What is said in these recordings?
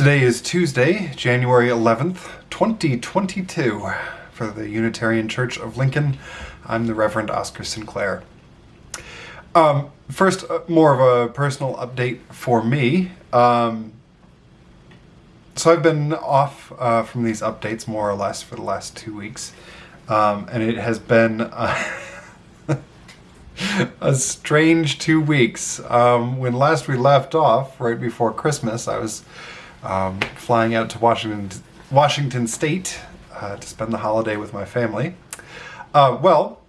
Today is Tuesday, January 11th, 2022. For the Unitarian Church of Lincoln, I'm the Reverend Oscar Sinclair. Um, first, uh, more of a personal update for me. Um, so I've been off uh, from these updates more or less for the last two weeks, um, and it has been uh, a strange two weeks. Um, when last we left off, right before Christmas, I was um, flying out to Washington, Washington State uh, to spend the holiday with my family. Uh, well,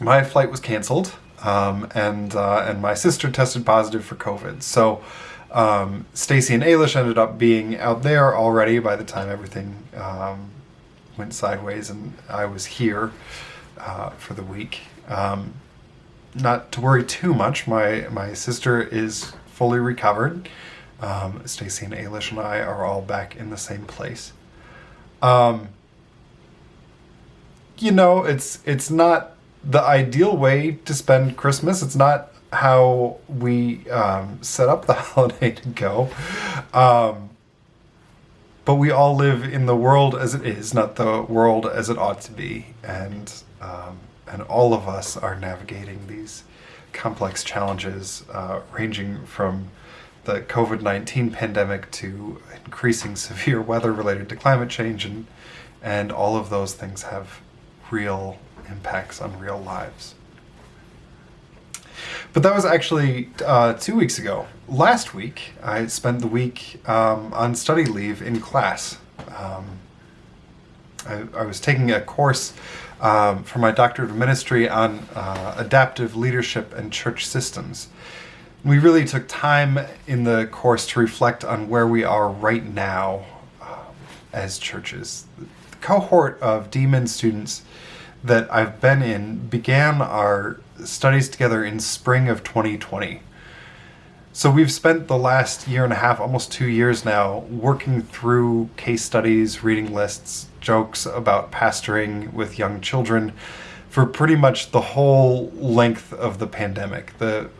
my flight was canceled, um, and uh, and my sister tested positive for COVID. So um, Stacy and Ailish ended up being out there already by the time everything um, went sideways, and I was here uh, for the week. Um, not to worry too much. My my sister is fully recovered. Um, Stacy and Ailish and I are all back in the same place. Um, you know, it's it's not the ideal way to spend Christmas. It's not how we um, set up the holiday to go. Um, but we all live in the world as it is, not the world as it ought to be, and um, and all of us are navigating these complex challenges, uh, ranging from the COVID-19 pandemic to increasing severe weather related to climate change and and all of those things have real impacts on real lives. But that was actually uh, two weeks ago. Last week, I spent the week um, on study leave in class. Um, I, I, was taking a course um, for my doctorate of ministry on uh, adaptive leadership and church systems. We really took time in the course to reflect on where we are right now um, as churches. The cohort of DMin students that I've been in began our studies together in spring of 2020. So we've spent the last year and a half, almost two years now, working through case studies, reading lists, jokes about pastoring with young children for pretty much the whole length of the pandemic. The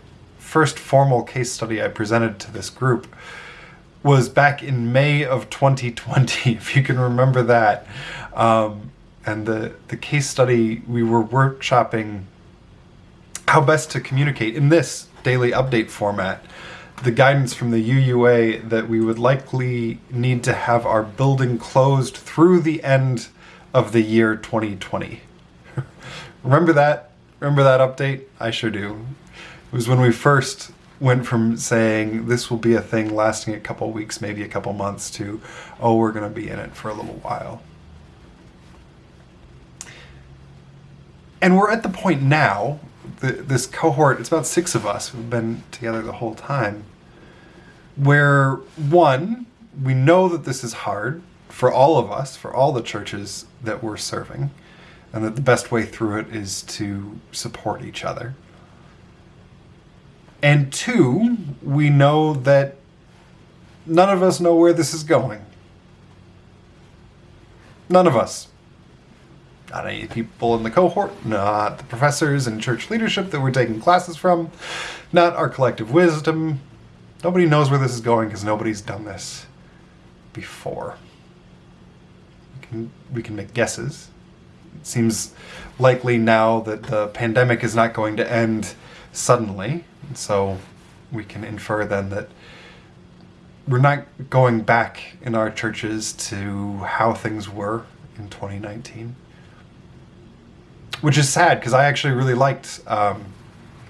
first formal case study I presented to this group was back in May of 2020, if you can remember that. Um, and the, the case study, we were workshopping how best to communicate in this daily update format the guidance from the UUA that we would likely need to have our building closed through the end of the year 2020. Remember that? Remember that update? I sure do. It was when we first went from saying this will be a thing lasting a couple weeks, maybe a couple months, to, oh, we're going to be in it for a little while. And we're at the point now, the, this cohort, it's about six of us who've been together the whole time, where one, we know that this is hard for all of us, for all the churches that we're serving, and that the best way through it is to support each other. And two, we know that none of us know where this is going. None of us. Not any people in the cohort, not the professors and church leadership that we're taking classes from, not our collective wisdom. Nobody knows where this is going because nobody's done this before. We can, we can make guesses. It seems likely now that the pandemic is not going to end suddenly so we can infer then that we're not going back in our churches to how things were in 2019. Which is sad because I actually really liked um,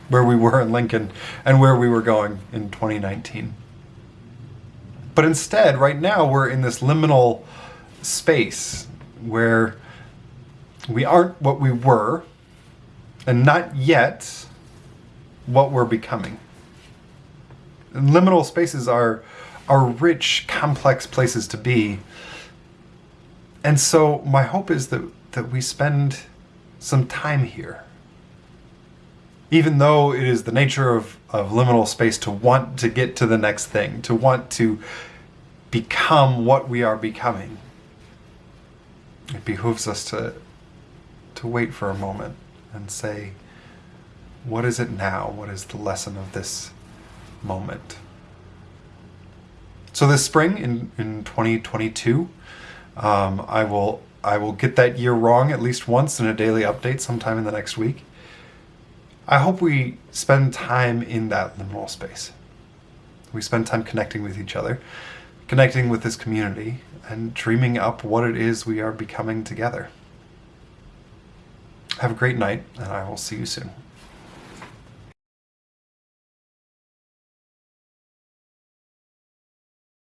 where we were in Lincoln and where we were going in 2019. But instead, right now, we're in this liminal space where we aren't what we were, and not yet what we're becoming. Liminal spaces are, are rich, complex places to be. And so my hope is that, that we spend some time here. Even though it is the nature of, of liminal space to want to get to the next thing, to want to become what we are becoming, it behooves us to, to wait for a moment and say, what is it now? What is the lesson of this moment? So this spring in, in 2022, um, I will I will get that year wrong at least once in a daily update sometime in the next week. I hope we spend time in that liminal space. We spend time connecting with each other, connecting with this community, and dreaming up what it is we are becoming together. Have a great night, and I will see you soon.